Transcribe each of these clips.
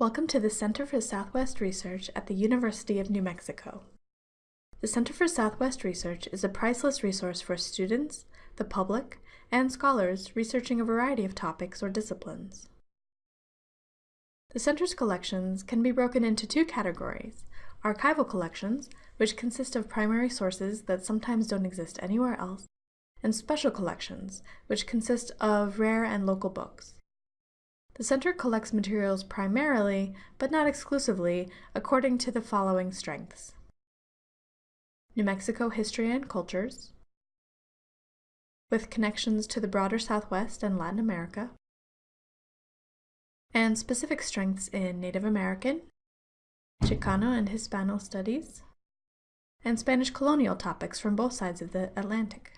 Welcome to the Center for Southwest Research at the University of New Mexico. The Center for Southwest Research is a priceless resource for students, the public, and scholars researching a variety of topics or disciplines. The Center's collections can be broken into two categories, archival collections, which consist of primary sources that sometimes don't exist anywhere else, and special collections, which consist of rare and local books. The Center collects materials primarily, but not exclusively, according to the following strengths. New Mexico history and cultures, with connections to the broader Southwest and Latin America, and specific strengths in Native American, Chicano and Hispano studies, and Spanish colonial topics from both sides of the Atlantic.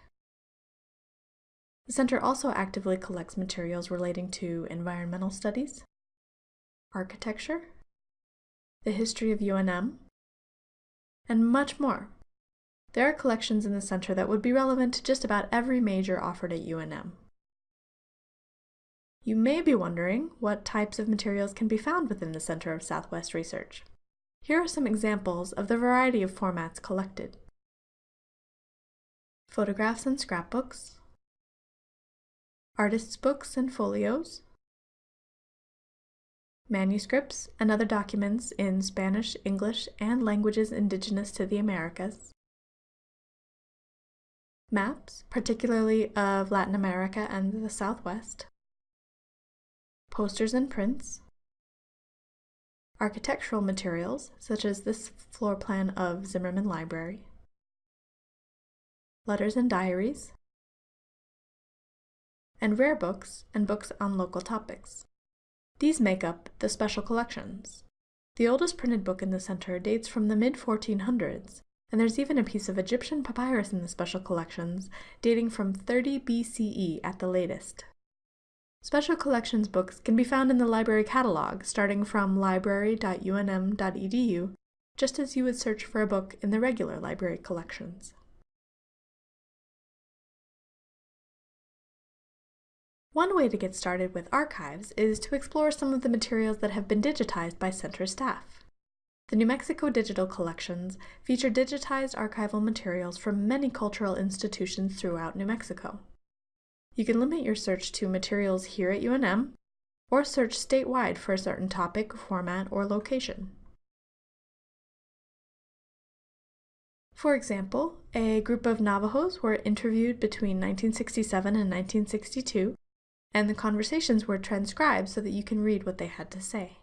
The Center also actively collects materials relating to environmental studies, architecture, the history of UNM, and much more. There are collections in the Center that would be relevant to just about every major offered at UNM. You may be wondering what types of materials can be found within the Center of Southwest Research. Here are some examples of the variety of formats collected. Photographs and scrapbooks, artists' books and folios, manuscripts and other documents in Spanish, English, and languages indigenous to the Americas, maps, particularly of Latin America and the Southwest, posters and prints, architectural materials, such as this floor plan of Zimmerman Library, letters and diaries, and rare books and books on local topics. These make up the special collections. The oldest printed book in the center dates from the mid-1400s, and there's even a piece of Egyptian papyrus in the special collections dating from 30 BCE at the latest. Special collections books can be found in the library catalog starting from library.unm.edu, just as you would search for a book in the regular library collections. One way to get started with archives is to explore some of the materials that have been digitized by center staff. The New Mexico Digital Collections feature digitized archival materials from many cultural institutions throughout New Mexico. You can limit your search to materials here at UNM, or search statewide for a certain topic, format, or location. For example, a group of Navajos were interviewed between 1967 and 1962 and the conversations were transcribed so that you can read what they had to say.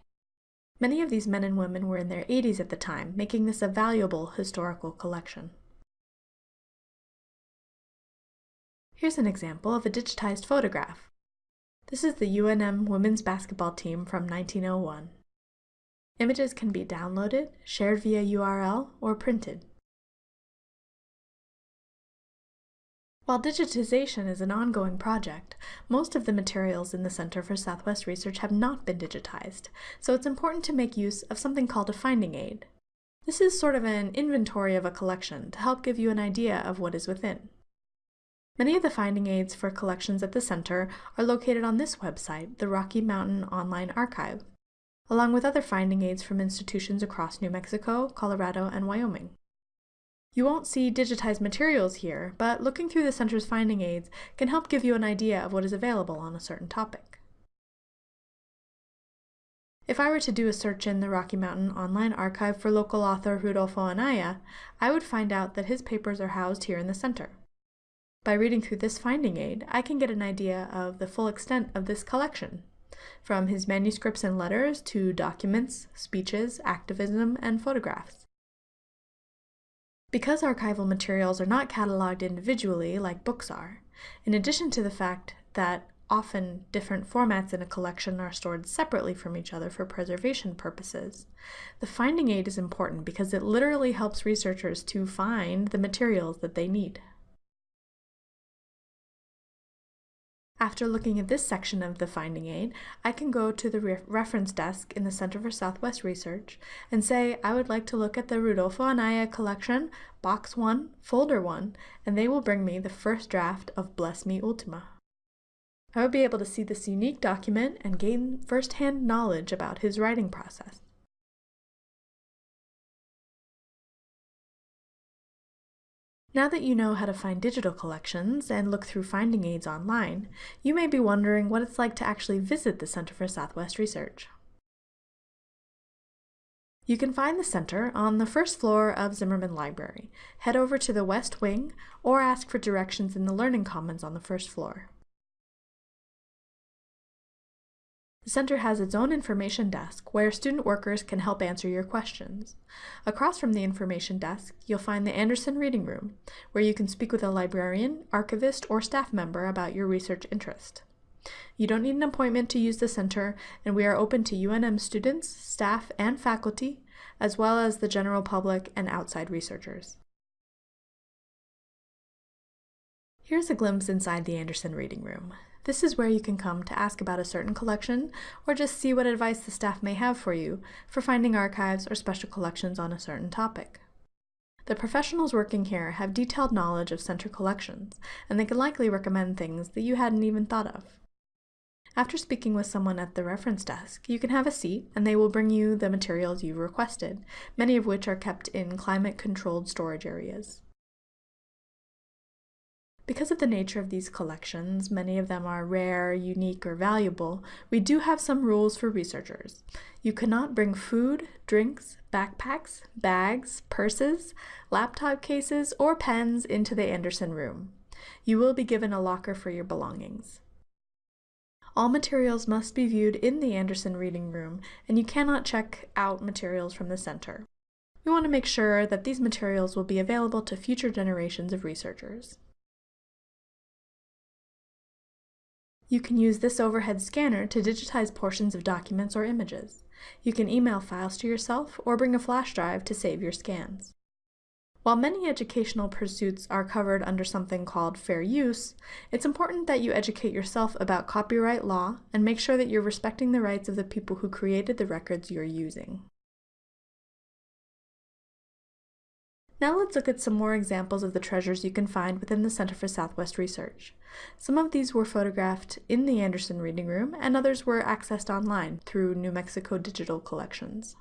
Many of these men and women were in their 80s at the time, making this a valuable historical collection. Here's an example of a digitized photograph. This is the UNM women's basketball team from 1901. Images can be downloaded, shared via URL, or printed. While digitization is an ongoing project, most of the materials in the Center for Southwest Research have not been digitized, so it's important to make use of something called a finding aid. This is sort of an inventory of a collection to help give you an idea of what is within. Many of the finding aids for collections at the center are located on this website, the Rocky Mountain Online Archive, along with other finding aids from institutions across New Mexico, Colorado, and Wyoming. You won't see digitized materials here, but looking through the center's finding aids can help give you an idea of what is available on a certain topic. If I were to do a search in the Rocky Mountain Online Archive for local author Rudolfo Anaya, I would find out that his papers are housed here in the center. By reading through this finding aid, I can get an idea of the full extent of this collection, from his manuscripts and letters to documents, speeches, activism, and photographs. Because archival materials are not cataloged individually like books are, in addition to the fact that often different formats in a collection are stored separately from each other for preservation purposes, the finding aid is important because it literally helps researchers to find the materials that they need. After looking at this section of the finding aid, I can go to the re reference desk in the Center for Southwest Research and say I would like to look at the Rudolfo Anaya collection, box 1, folder 1, and they will bring me the first draft of Bless Me Ultima. I would be able to see this unique document and gain first-hand knowledge about his writing process. Now that you know how to find digital collections and look through finding aids online, you may be wondering what it's like to actually visit the Center for Southwest Research. You can find the center on the first floor of Zimmerman Library. Head over to the West Wing or ask for directions in the Learning Commons on the first floor. The center has its own information desk where student workers can help answer your questions. Across from the information desk, you'll find the Anderson Reading Room, where you can speak with a librarian, archivist, or staff member about your research interest. You don't need an appointment to use the center, and we are open to UNM students, staff, and faculty, as well as the general public and outside researchers. Here's a glimpse inside the Anderson Reading Room. This is where you can come to ask about a certain collection or just see what advice the staff may have for you for finding archives or special collections on a certain topic. The professionals working here have detailed knowledge of center collections, and they can likely recommend things that you hadn't even thought of. After speaking with someone at the reference desk, you can have a seat and they will bring you the materials you've requested, many of which are kept in climate-controlled storage areas. Because of the nature of these collections, many of them are rare, unique, or valuable, we do have some rules for researchers. You cannot bring food, drinks, backpacks, bags, purses, laptop cases, or pens into the Anderson room. You will be given a locker for your belongings. All materials must be viewed in the Anderson Reading Room, and you cannot check out materials from the center. We want to make sure that these materials will be available to future generations of researchers. You can use this overhead scanner to digitize portions of documents or images. You can email files to yourself or bring a flash drive to save your scans. While many educational pursuits are covered under something called fair use, it's important that you educate yourself about copyright law and make sure that you're respecting the rights of the people who created the records you're using. Now let's look at some more examples of the treasures you can find within the Center for Southwest Research. Some of these were photographed in the Anderson Reading Room, and others were accessed online through New Mexico Digital Collections.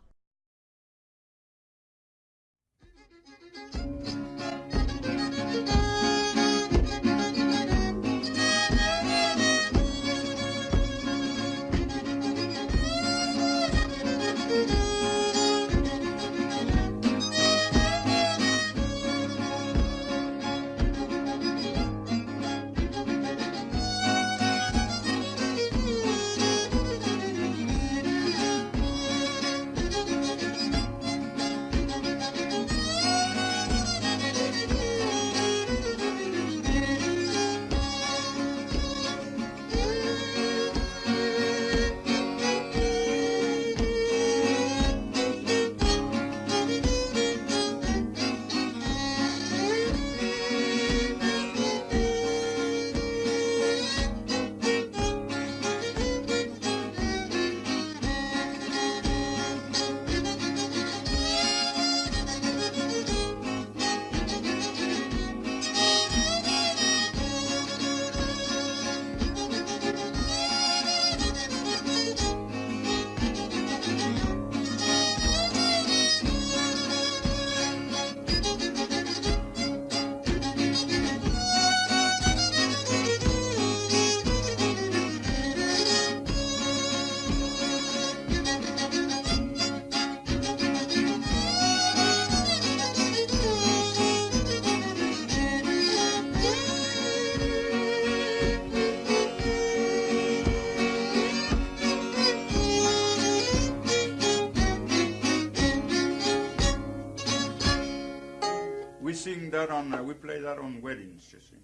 That on, uh, we play that on weddings, you see.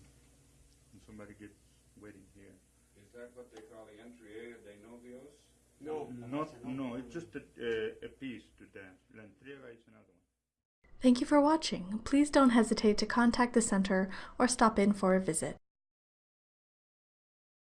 When somebody gets wedding here. Is that what they call the entrega de novios? No. Not, no, it's just a, uh, a piece to dance. La entrega is another one. Thank you for watching. Please don't hesitate to contact the center or stop in for a visit.